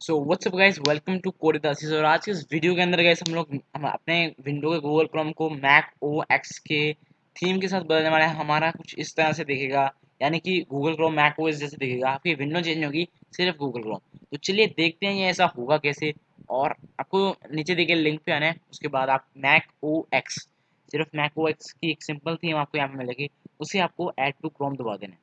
So what's up guys welcome to कोडिदासिस और आज के इस वीडियो के अंदर गाइस हम लोग, हम अपने विंडो के गूगल क्रोम को मैक ओ एक्स के थीम के साथ बदलने वाले हैं। हमारा कुछ इस तरह से दिखेगा, यानी कि Google Chrome Mac O S जैसे दिखेगा। आपकी विंडो चेंज होगी, सिर्फ़ गूगल क्रोम तो चलिए देखते हैं ये ऐसा होगा कैसे। और आपको नीचे देखिए लिंक पे आना है। उसके बाद आप मैक ओ एक्स सिर्फ़ मैक ओ एक्स की एक सिंपल थीम आपको यहाँ पे मिलेगी। उसे आपको एड टू क्रोम दबा देना है।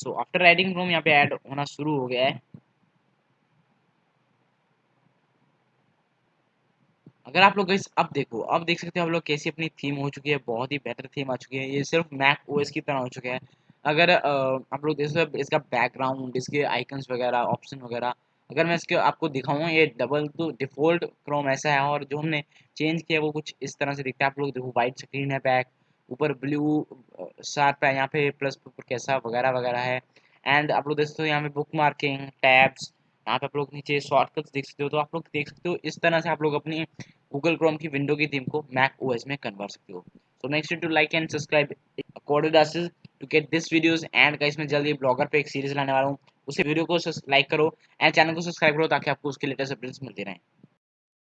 सो आफ्टर राइडिंग रूम यहाँ पे ऐड होना शुरू हो गया है। अगर आप लोग इस अब देखो, अब देख सकते हो आप लोग कैसी अपनी थीम हो चुकी है, बहुत ही बेहतर थीम आ चुकी है। ये सिर्फ़ मैक ओएस की तरह हो चुका है। अगर आप लोग देख सकते इसका बैकग्राउंड इसके आइकन्स वगैरह ऑप्शन वगैरह, अगर मैं इसके, आपको दिखाऊँ, ये डबल तो डिफ़ॉल्ट क्रोम ऐसा है और जो हमने चेंज किया वो कुछ इस तरह से दिखता है। आप लोग देखो वाइट स्क्रीन है बैक ऊपर ब्लू है यहाँ पे प्लस कैसा वगैरह वगैरह है। एंड आप लोग देख सकते हो यहाँ पे बुक मार्किंग टैब्स यहाँ पे आप लोग नीचे शॉर्टकट्स देख सकते हो। तो आप लोग देख सकते हो इस तरह से आप लोग अपनी गूगल क्रोम की विंडो की थीम को मैक ओएस में कन्वर्ट सकते हो। So next to like and subscribe कोडिडासिस to get this videos and guys मैं जल्दी ब्लॉगर पे एक सीरीज़ लाने वाला हूँ। उसे वीडियो को लाइक करो एंड चैनल को सब्सक्राइब करो ताकि आपको उसके लेटेस्ट अपडेट्स मिलते रहें।